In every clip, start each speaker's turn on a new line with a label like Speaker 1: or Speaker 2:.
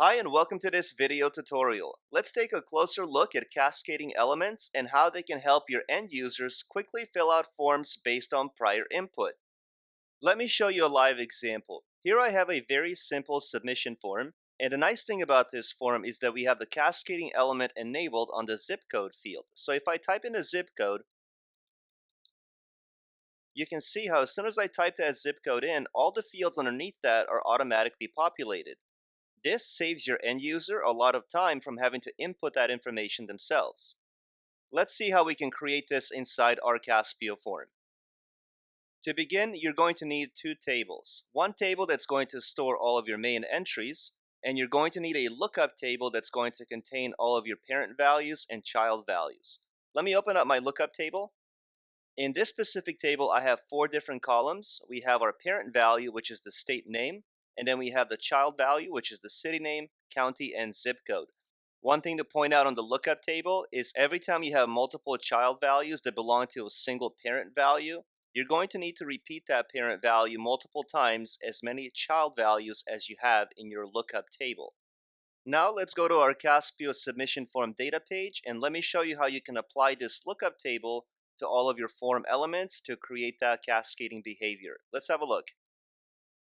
Speaker 1: Hi and welcome to this video tutorial. Let's take a closer look at cascading elements and how they can help your end users quickly fill out forms based on prior input. Let me show you a live example. Here I have a very simple submission form and the nice thing about this form is that we have the cascading element enabled on the zip code field. So if I type in a zip code, you can see how as soon as I type that zip code in, all the fields underneath that are automatically populated. This saves your end user a lot of time from having to input that information themselves. Let's see how we can create this inside our Caspio form. To begin, you're going to need two tables. One table that's going to store all of your main entries, and you're going to need a lookup table that's going to contain all of your parent values and child values. Let me open up my lookup table. In this specific table, I have four different columns. We have our parent value, which is the state name. And then we have the child value, which is the city name, county, and zip code. One thing to point out on the lookup table is every time you have multiple child values that belong to a single parent value, you're going to need to repeat that parent value multiple times as many child values as you have in your lookup table. Now let's go to our Caspio submission form data page and let me show you how you can apply this lookup table to all of your form elements to create that cascading behavior. Let's have a look.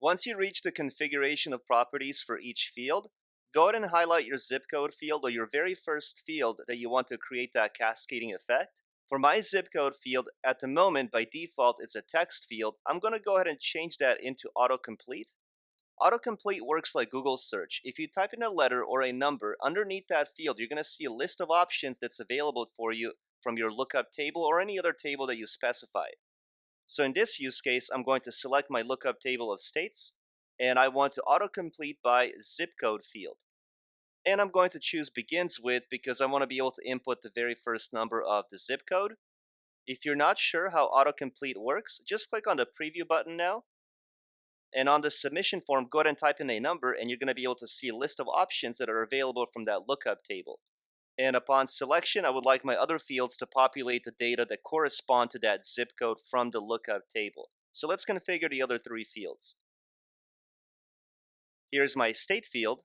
Speaker 1: Once you reach the configuration of properties for each field, go ahead and highlight your zip code field or your very first field that you want to create that cascading effect. For my zip code field, at the moment, by default, it's a text field. I'm going to go ahead and change that into autocomplete. Autocomplete works like Google search. If you type in a letter or a number, underneath that field, you're going to see a list of options that's available for you from your lookup table or any other table that you specify. So in this use case, I'm going to select my lookup table of states, and I want to autocomplete by zip code field. And I'm going to choose begins with because I want to be able to input the very first number of the zip code. If you're not sure how autocomplete works, just click on the preview button now. And on the submission form, go ahead and type in a number and you're going to be able to see a list of options that are available from that lookup table. And upon selection, I would like my other fields to populate the data that correspond to that zip code from the lookup table. So let's configure the other three fields. Here's my state field,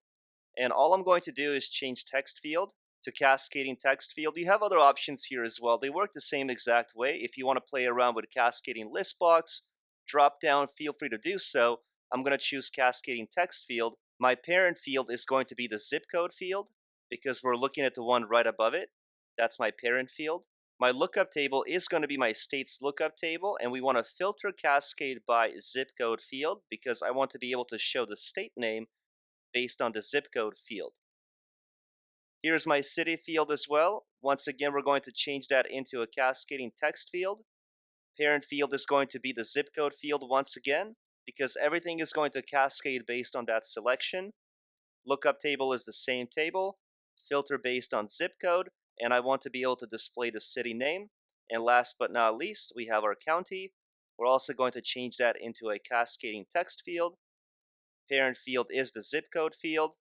Speaker 1: and all I'm going to do is change text field to cascading text field. You have other options here as well. They work the same exact way. If you want to play around with cascading list box, drop down, feel free to do so. I'm going to choose cascading text field. My parent field is going to be the zip code field, because we're looking at the one right above it. That's my parent field. My lookup table is going to be my states lookup table, and we want to filter cascade by zip code field because I want to be able to show the state name based on the zip code field. Here's my city field as well. Once again, we're going to change that into a cascading text field. Parent field is going to be the zip code field once again because everything is going to cascade based on that selection. Lookup table is the same table filter based on zip code, and I want to be able to display the city name. And last but not least, we have our county. We're also going to change that into a cascading text field. Parent field is the zip code field.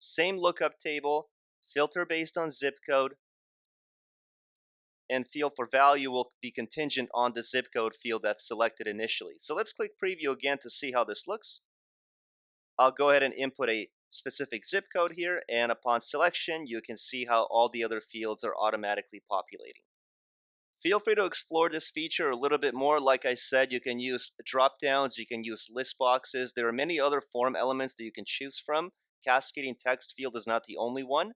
Speaker 1: Same lookup table, filter based on zip code, and field for value will be contingent on the zip code field that's selected initially. So let's click preview again to see how this looks. I'll go ahead and input a specific zip code here and upon selection you can see how all the other fields are automatically populating. Feel free to explore this feature a little bit more. Like I said, you can use drop downs, you can use list boxes. There are many other form elements that you can choose from. Cascading text field is not the only one,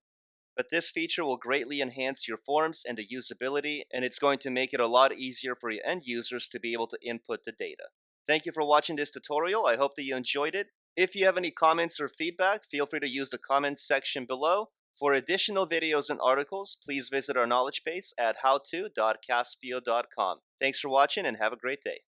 Speaker 1: but this feature will greatly enhance your forms and the usability, and it's going to make it a lot easier for your end users to be able to input the data. Thank you for watching this tutorial. I hope that you enjoyed it. If you have any comments or feedback, feel free to use the comments section below. For additional videos and articles, please visit our knowledge base at howto.caspio.com. Thanks for watching and have a great day.